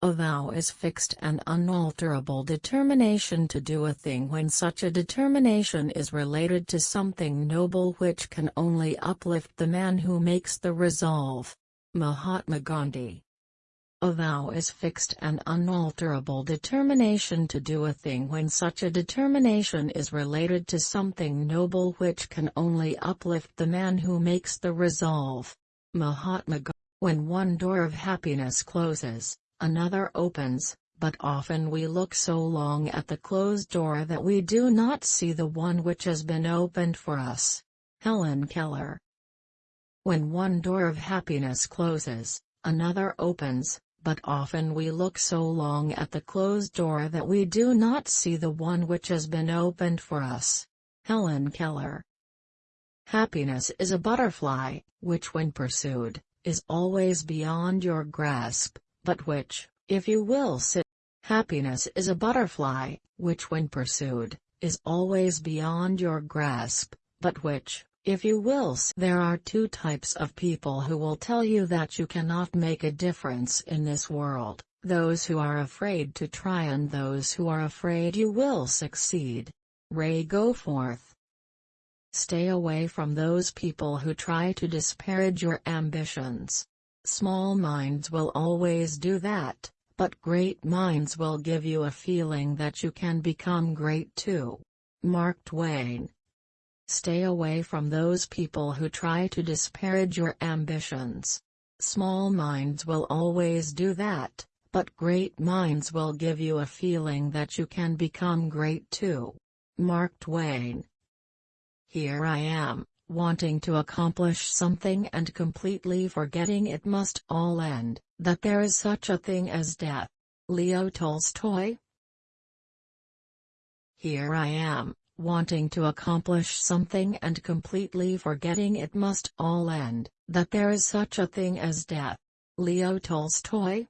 A vow is fixed and unalterable determination to do a thing when such a determination is related to something noble which can only uplift the man who makes the resolve. Mahatma Gandhi A vow is fixed and unalterable determination to do a thing when such a determination is related to something noble which can only uplift the man who makes the resolve. Mahatma Gandhi When one door of happiness closes, another opens, but often we look so long at the closed door that we do not see the one which has been opened for us. Helen Keller When one door of happiness closes, another opens, but often we look so long at the closed door that we do not see the one which has been opened for us. Helen Keller Happiness is a butterfly, which when pursued, is always beyond your grasp but which, if you will sit. Happiness is a butterfly, which when pursued, is always beyond your grasp, but which, if you will There are two types of people who will tell you that you cannot make a difference in this world, those who are afraid to try and those who are afraid you will succeed. Ray Goforth. Stay away from those people who try to disparage your ambitions. Small minds will always do that, but great minds will give you a feeling that you can become great too. Mark Twain Stay away from those people who try to disparage your ambitions. Small minds will always do that, but great minds will give you a feeling that you can become great too. Mark Twain Here I am, wanting to accomplish something and completely forgetting it must all end, that there is such a thing as death. Leo Tolstoy Here I am, wanting to accomplish something and completely forgetting it must all end, that there is such a thing as death. Leo Tolstoy